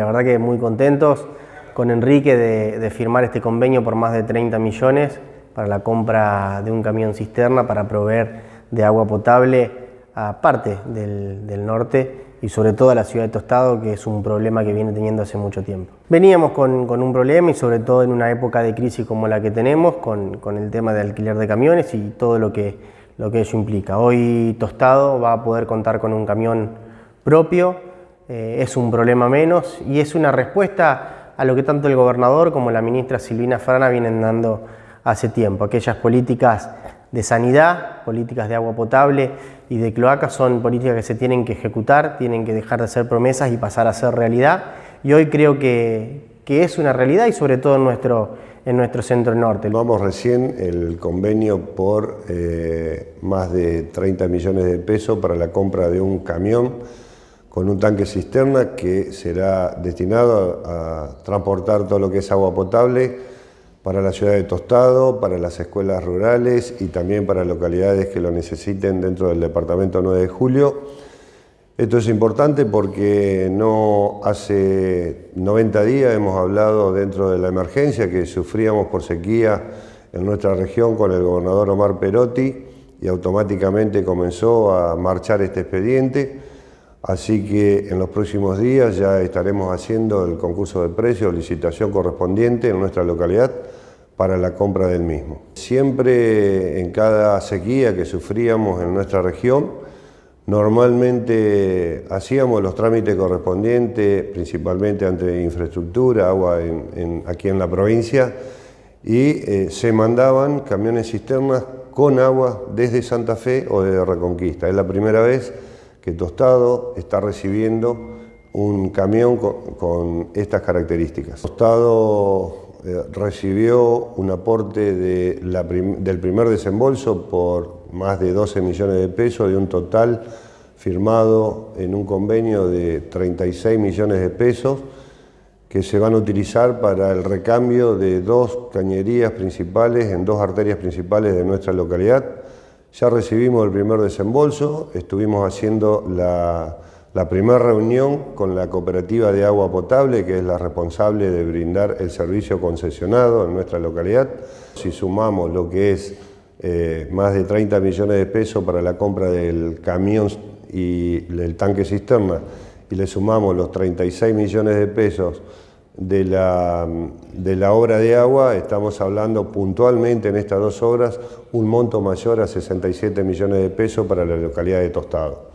La verdad que muy contentos con Enrique de, de, firmar este convenio por más de 30 millones para la compra de un camión cisterna para proveer de agua potable a parte del, del norte y sobre todo a la ciudad de Tostado, que es un problema que viene teniendo hace mucho tiempo. Veníamos con, con un problema y sobre todo en una época de crisis como la que tenemos, con, con el tema de alquiler de camiones y todo lo que, lo que eso implica. Hoy Tostado va a poder contar con un camión propio, eh, es un problema menos y es una respuesta a lo que tanto el gobernador como la ministra Silvina Frana vienen dando hace tiempo, aquellas políticas de sanidad, políticas de agua potable y de cloacas son políticas que se tienen que ejecutar, tienen que dejar de ser promesas y pasar a ser realidad. Y hoy creo que, que es una realidad y sobre todo en nuestro, en nuestro centro norte. Vamos recién el convenio por eh, más de 30 millones de pesos para la compra de un camión con un tanque cisterna que será destinado a, transportar todo lo que es agua potable para la ciudad de Tostado, para las escuelas rurales y también para localidades que lo necesiten dentro del departamento 9 de julio. Esto es importante porque no hace 90 días hemos hablado dentro de la emergencia que sufríamos por sequía en nuestra región con el gobernador Omar Perotti y automáticamente comenzó a marchar este expediente. Así que en los próximos días ya estaremos haciendo el concurso de precios, licitación correspondiente en nuestra localidad para la compra del mismo. Siempre en cada sequía que sufríamos en nuestra región, normalmente hacíamos los trámites correspondientes, principalmente ante infraestructura, agua aquí en la provincia, y eh, se mandaban camiones cisternas con agua desde Santa Fe o desde Reconquista. Es la primera vez que Tostado está recibiendo un camión con, estas características. Tostado eh, recibió un aporte de del primer desembolso por más de 12 millones de pesos, de un total firmado en un convenio de 36 millones de pesos que se van a utilizar para el recambio de dos cañerías principales en dos arterias principales de nuestra localidad. Ya recibimos el primer desembolso, estuvimos haciendo la primera reunión con la cooperativa de agua potable, que es la responsable de brindar el servicio concesionado en nuestra localidad. Si sumamos lo que es eh, más de 30 millones de pesos para la compra del camión y el tanque cisterna, y le sumamos los 36 millones de pesos de la, de la obra de agua, estamos hablando puntualmente en estas dos obras un monto mayor a 67 millones de pesos para la localidad de Tostado.